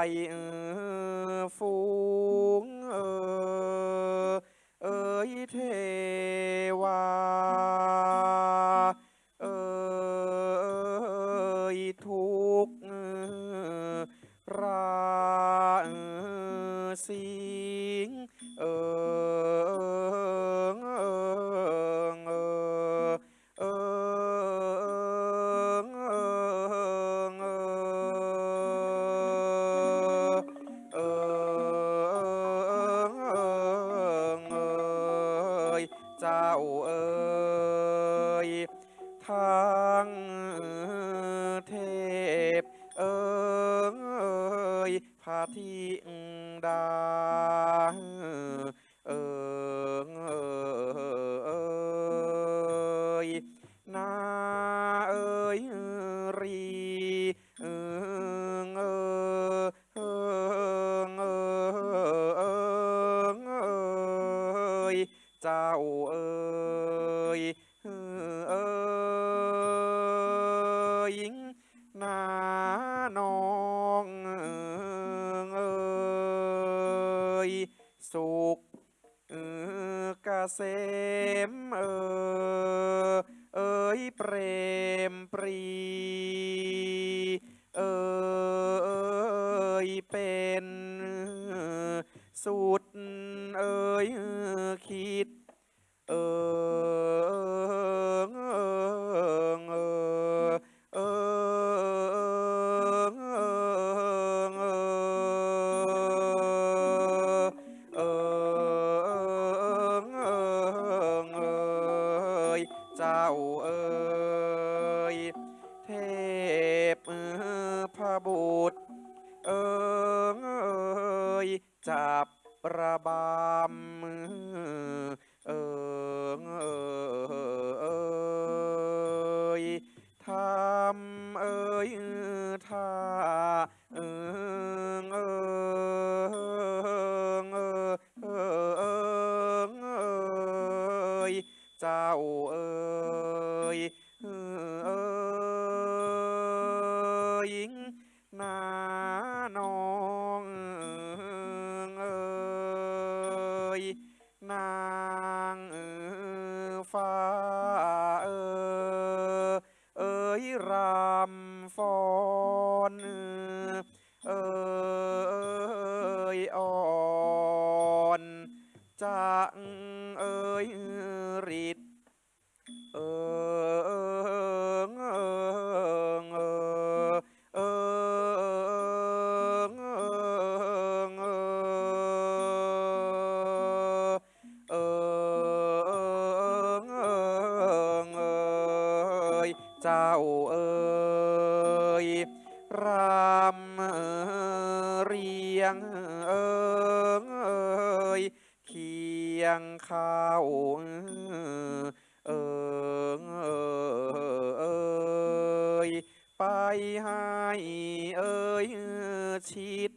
Dünyayı เษมเออเอ้ยเปรมปรี เออเอยเป็นสุดเอ้ยคิด เออ เจ้าเอ๋ยเทพพระบุตรเอ๋ยจับระบำ 所以 เจ้าเอ๋ยรำเรียงเอ๋ยเคียงข้าวเอ๋ยไปให้เอ๋ยชิด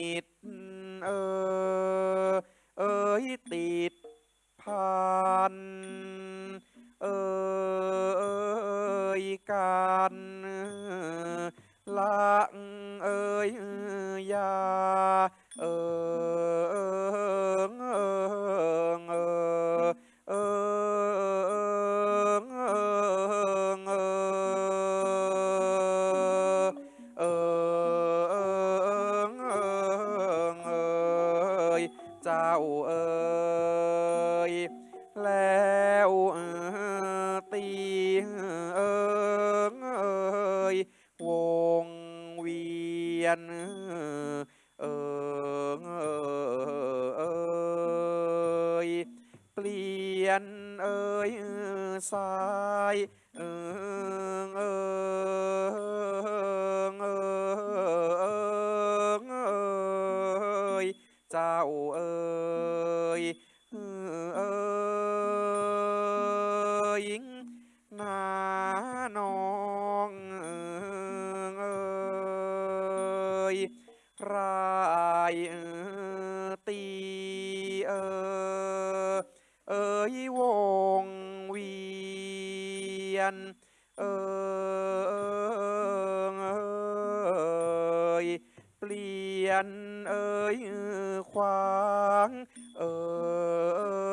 ติดเออเอ้ยติดพันเออเอ้ยการละเอ้ยยาเออ เจ้าเอ๋ยแล้วตีเอ๋ยวงเวียนเอ๋ยเปลี่ยนเอ๋ยสาย Chao! khoáng. Ơi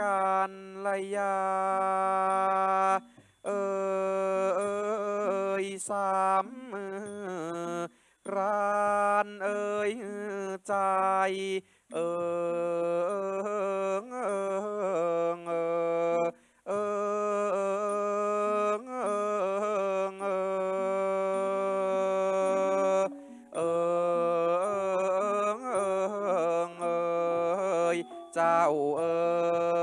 การลยา เออยสามร้านเออยใจ เออเออเออเออเจ้าเออ